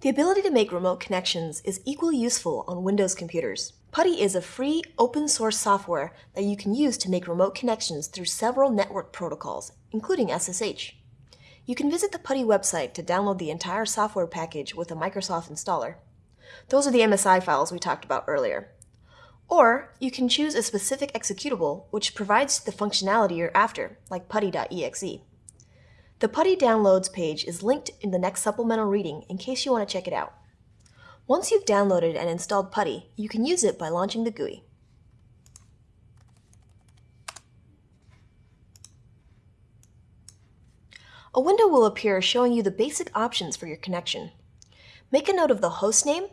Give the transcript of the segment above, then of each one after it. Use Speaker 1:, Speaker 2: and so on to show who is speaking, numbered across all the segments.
Speaker 1: The ability to make remote connections is equally useful on Windows computers. PuTTY is a free, open source software that you can use to make remote connections through several network protocols, including SSH. You can visit the PuTTY website to download the entire software package with a Microsoft installer. Those are the MSI files we talked about earlier. Or you can choose a specific executable which provides the functionality you're after, like putty.exe. The PuTTY downloads page is linked in the next supplemental reading in case you want to check it out. Once you've downloaded and installed PuTTY, you can use it by launching the GUI. A window will appear showing you the basic options for your connection. Make a note of the host name,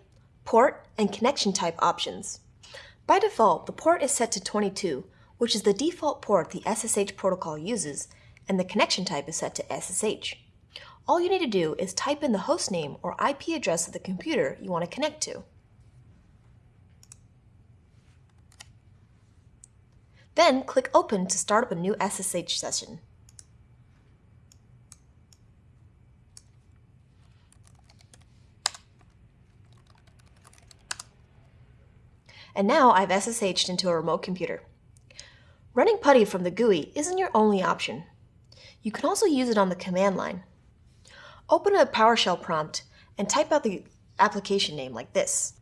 Speaker 1: port, and connection type options. By default, the port is set to 22, which is the default port the SSH protocol uses, and the connection type is set to SSH. All you need to do is type in the host name or IP address of the computer you want to connect to. Then click Open to start up a new SSH session. And now I've SSH'd into a remote computer. Running PuTTY from the GUI isn't your only option. You can also use it on the command line. Open a PowerShell prompt and type out the application name like this.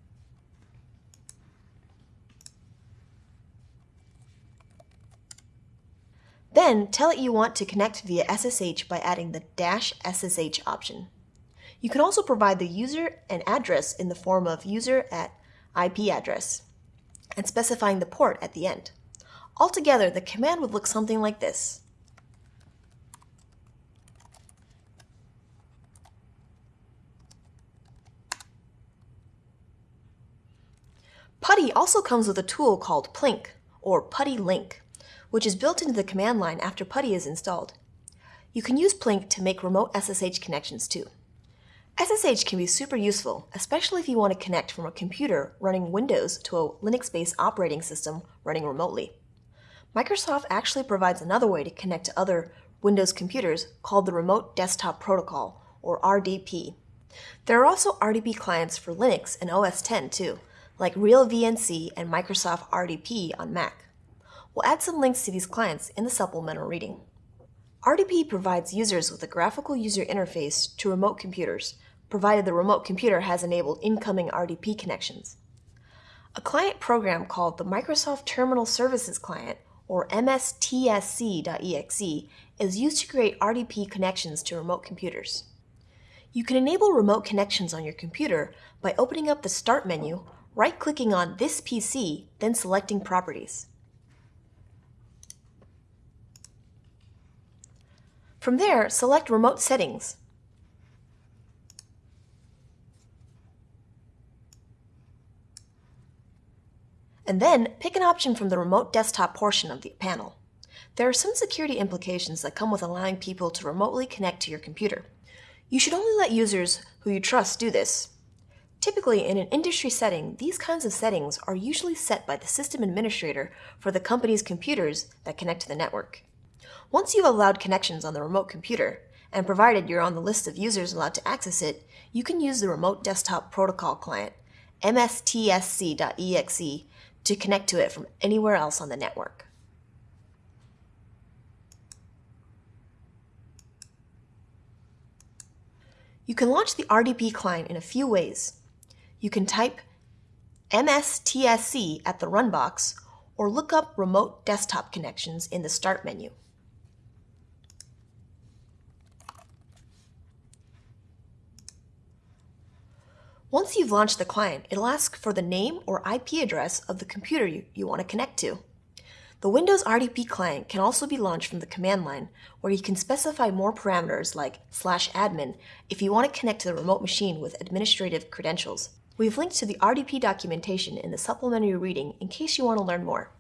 Speaker 1: Then tell it you want to connect via SSH by adding the dash SSH option. You can also provide the user and address in the form of user at IP address and specifying the port at the end. Altogether, the command would look something like this. PuTTY also comes with a tool called Plink, or PuTTY Link, which is built into the command line after PuTTY is installed. You can use Plink to make remote SSH connections too. SSH can be super useful, especially if you want to connect from a computer running Windows to a Linux-based operating system running remotely. Microsoft actually provides another way to connect to other Windows computers called the Remote Desktop Protocol, or RDP. There are also RDP clients for Linux and OS X too, like RealVNC and Microsoft RDP on Mac. We'll add some links to these clients in the supplemental reading. RDP provides users with a graphical user interface to remote computers, provided the remote computer has enabled incoming RDP connections. A client program called the Microsoft Terminal Services Client, or MSTSC.exe, is used to create RDP connections to remote computers. You can enable remote connections on your computer by opening up the Start menu, right-clicking on This PC, then selecting Properties. From there, select Remote Settings. And then pick an option from the Remote Desktop portion of the panel. There are some security implications that come with allowing people to remotely connect to your computer. You should only let users who you trust do this. Typically, in an industry setting, these kinds of settings are usually set by the system administrator for the company's computers that connect to the network. Once you've allowed connections on the remote computer, and provided you're on the list of users allowed to access it, you can use the Remote Desktop Protocol Client, mstsc.exe, to connect to it from anywhere else on the network. You can launch the RDP client in a few ways. You can type MSTSC at the run box or look up remote desktop connections in the start menu. Once you've launched the client, it'll ask for the name or IP address of the computer you, you want to connect to. The Windows RDP client can also be launched from the command line, where you can specify more parameters like slash admin if you want to connect to the remote machine with administrative credentials. We've linked to the RDP documentation in the supplementary reading in case you want to learn more.